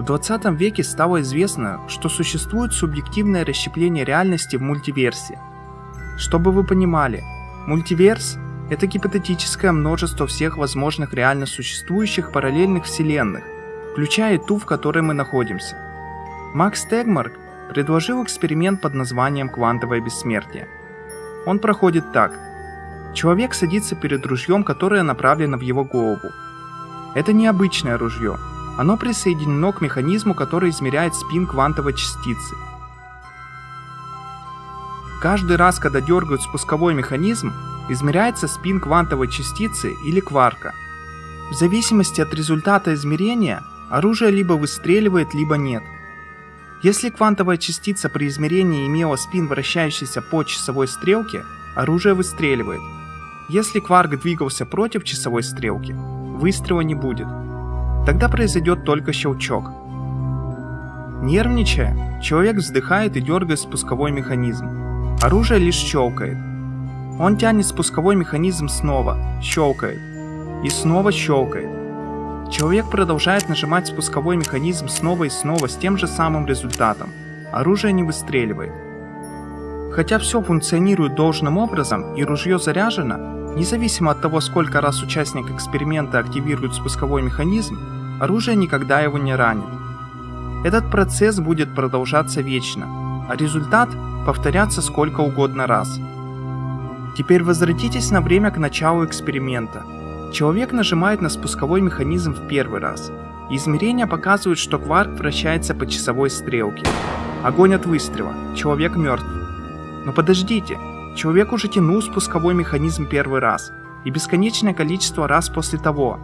В 20 веке стало известно, что существует субъективное расщепление реальности в мультиверсе. Чтобы вы понимали, мультиверс – это гипотетическое множество всех возможных реально существующих параллельных вселенных, включая ту, в которой мы находимся. Макс Тегмарк предложил эксперимент под названием «Квантовое бессмертие». Он проходит так. Человек садится перед ружьем, которое направлено в его голову. Это необычное ружье. Оно присоединено к механизму, который измеряет спин квантовой частицы. Каждый раз, когда дергают спусковой механизм, измеряется спин квантовой частицы или кварка. В зависимости от результата измерения, оружие либо выстреливает, либо нет – если квантовая частица при измерении имела спин, вращающийся по часовой стрелке, оружие выстреливает. Если кварк двигался против часовой стрелки, выстрела не будет. Тогда произойдет только щелчок. Нервничая, человек вздыхает и дергает спусковой механизм. Оружие лишь щелкает. Он тянет спусковой механизм снова, щелкает. И снова щелкает. Человек продолжает нажимать спусковой механизм снова и снова с тем же самым результатом. Оружие не выстреливает. Хотя все функционирует должным образом и ружье заряжено, независимо от того, сколько раз участник эксперимента активирует спусковой механизм, оружие никогда его не ранит. Этот процесс будет продолжаться вечно, а результат повторяться сколько угодно раз. Теперь возвратитесь на время к началу эксперимента – Человек нажимает на спусковой механизм в первый раз. Измерения показывают, что кварк вращается по часовой стрелке. Огонь от выстрела. Человек мертв. Но подождите, человек уже тянул спусковой механизм первый раз. И бесконечное количество раз после того.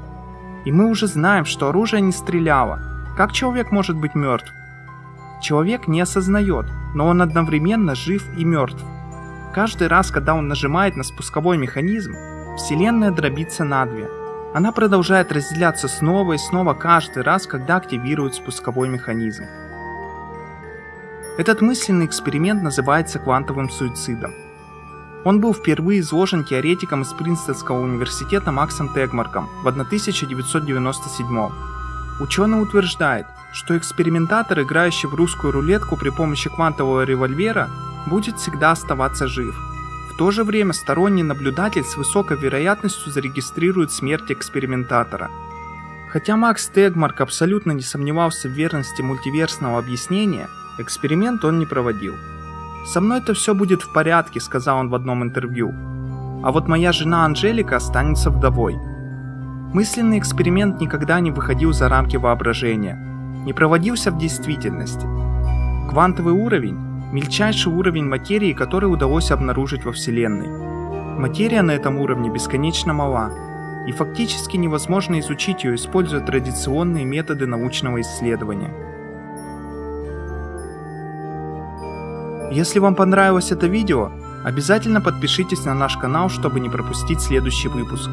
И мы уже знаем, что оружие не стреляло. Как человек может быть мертв? Человек не осознает, но он одновременно жив и мертв. Каждый раз, когда он нажимает на спусковой механизм, Вселенная дробится на две. Она продолжает разделяться снова и снова каждый раз, когда активирует спусковой механизм. Этот мысленный эксперимент называется квантовым суицидом. Он был впервые изложен теоретиком из Принстонского университета Максом Тегмарком в 1997 Ученый утверждает, что экспериментатор, играющий в русскую рулетку при помощи квантового револьвера, будет всегда оставаться жив – в то же время сторонний наблюдатель с высокой вероятностью зарегистрирует смерть экспериментатора. Хотя Макс Тегмарк абсолютно не сомневался в верности мультиверсного объяснения, эксперимент он не проводил. «Со мной-то все будет в порядке», — сказал он в одном интервью. «А вот моя жена Анжелика останется вдовой». Мысленный эксперимент никогда не выходил за рамки воображения, не проводился в действительности. Квантовый уровень мельчайший уровень материи, который удалось обнаружить во Вселенной. Материя на этом уровне бесконечно мала, и фактически невозможно изучить ее, используя традиционные методы научного исследования. Если вам понравилось это видео, обязательно подпишитесь на наш канал, чтобы не пропустить следующий выпуск.